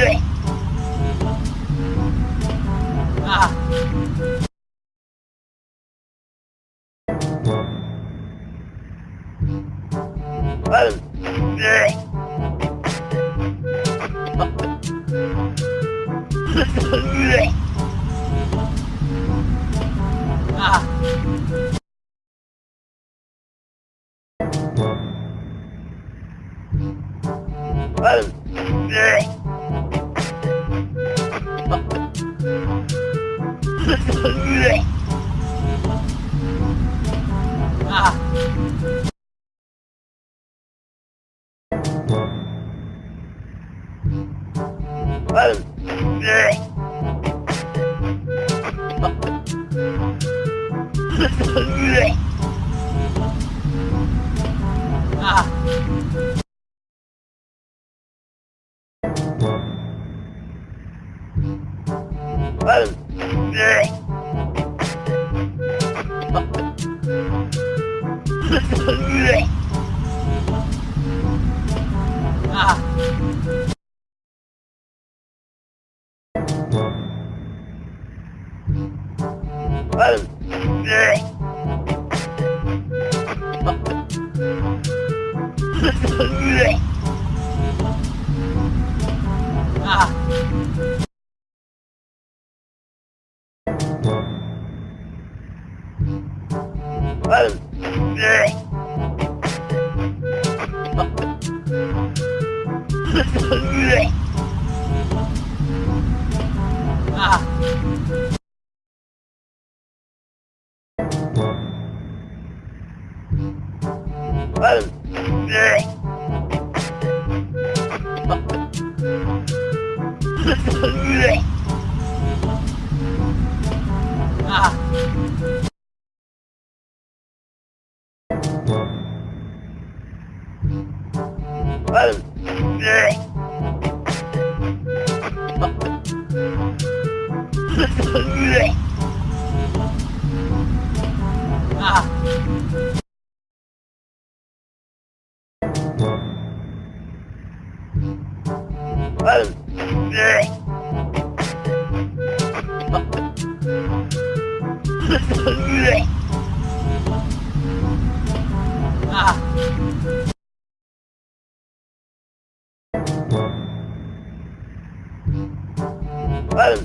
Yeah. à. Yeah. Yeah. 아. Yeah. Ah.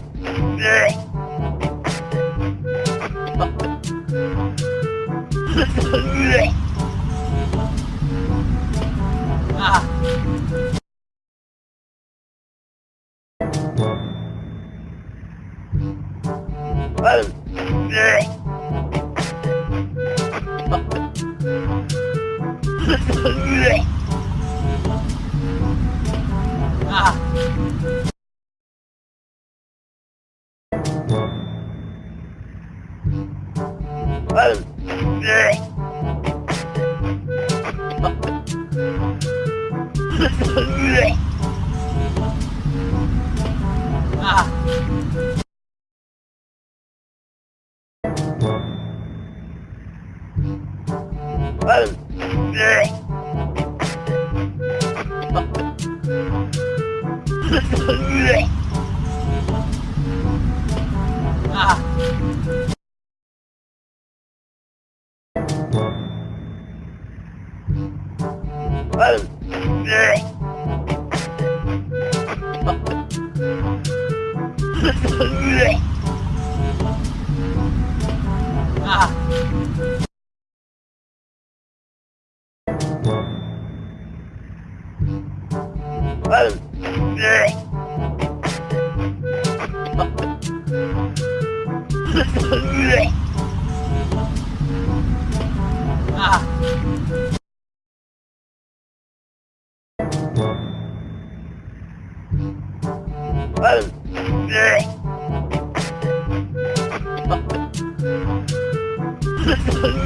ah. à. à. Oh.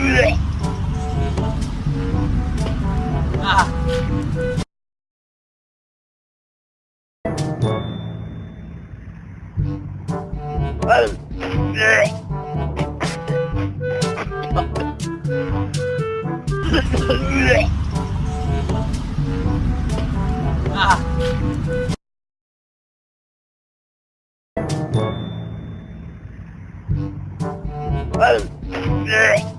Yeah. Ah. Oh.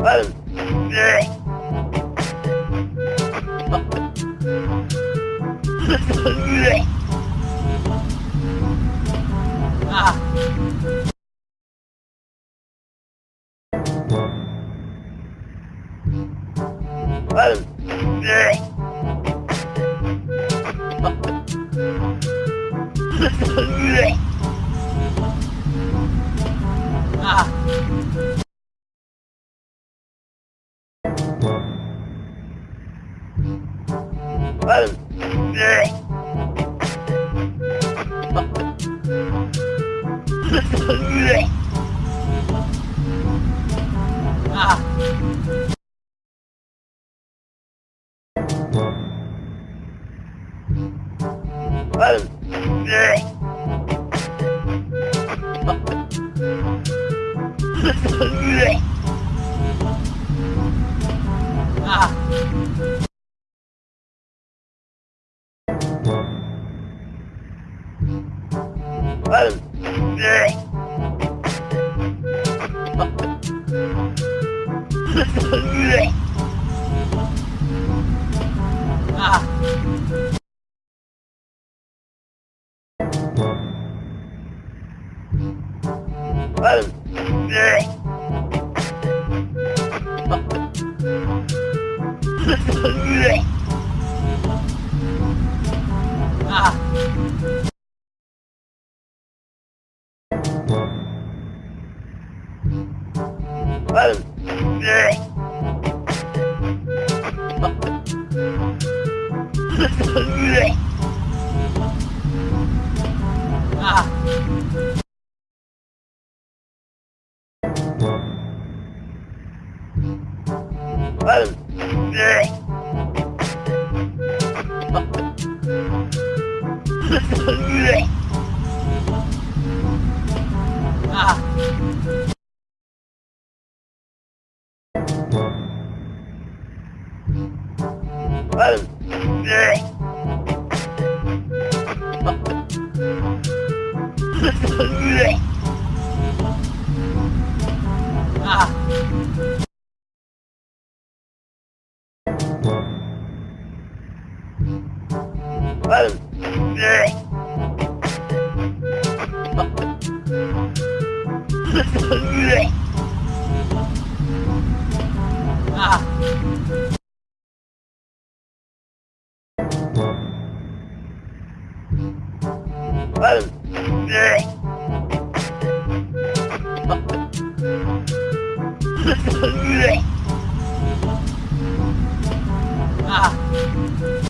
Yeah. Ah. Ah. Ah. Yeah. 아. 아. Ah. ah.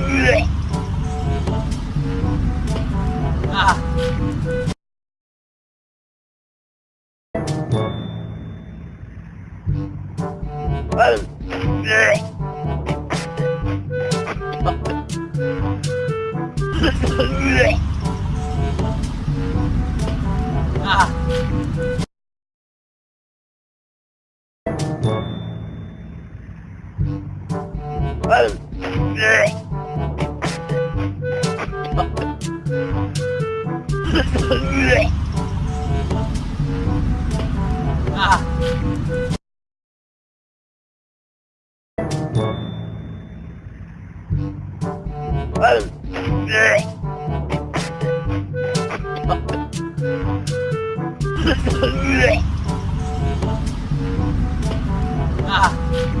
Ah. Ah.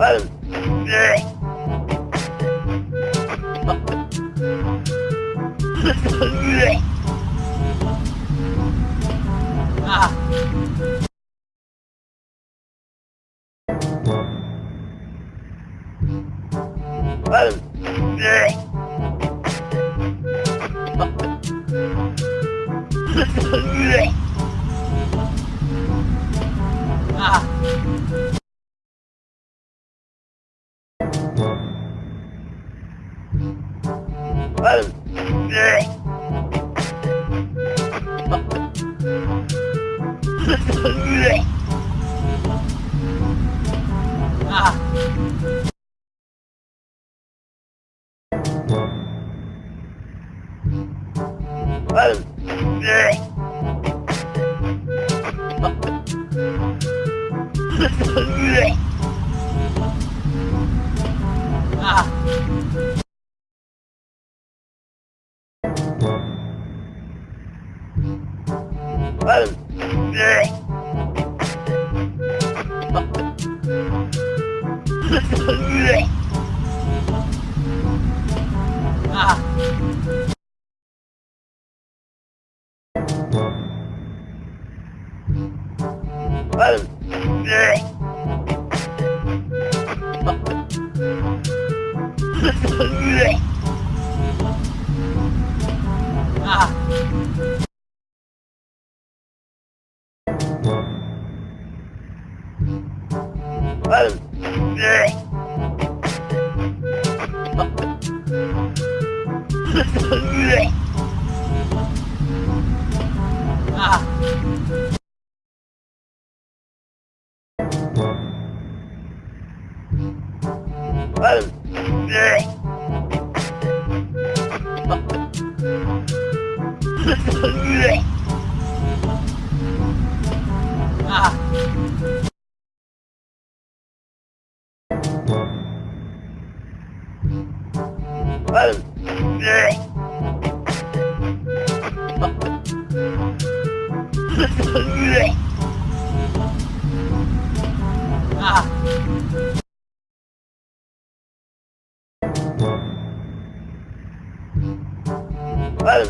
Ah. ah. Ah! Ah. Yeah. Ah! Ah! Ah.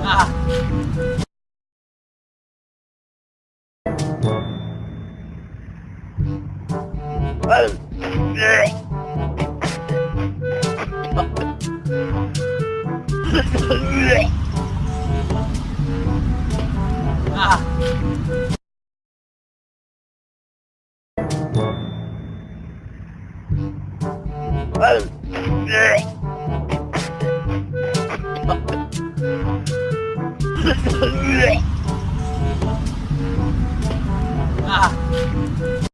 ah. Ah. ah.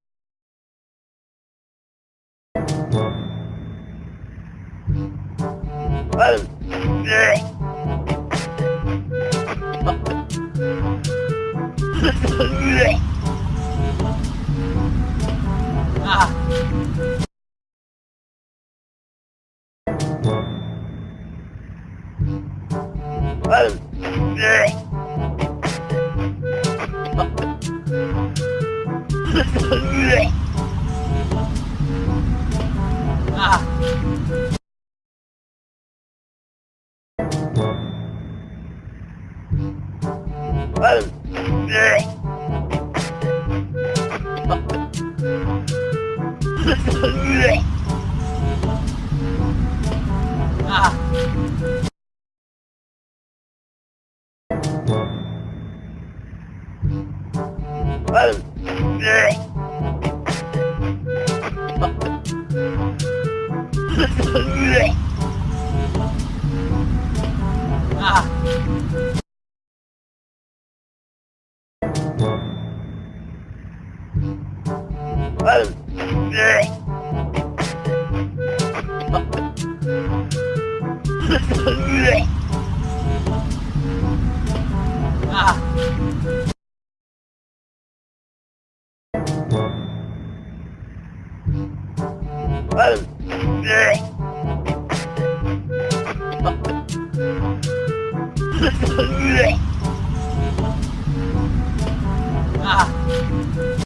Ah! Yeah. Yeah. Ah!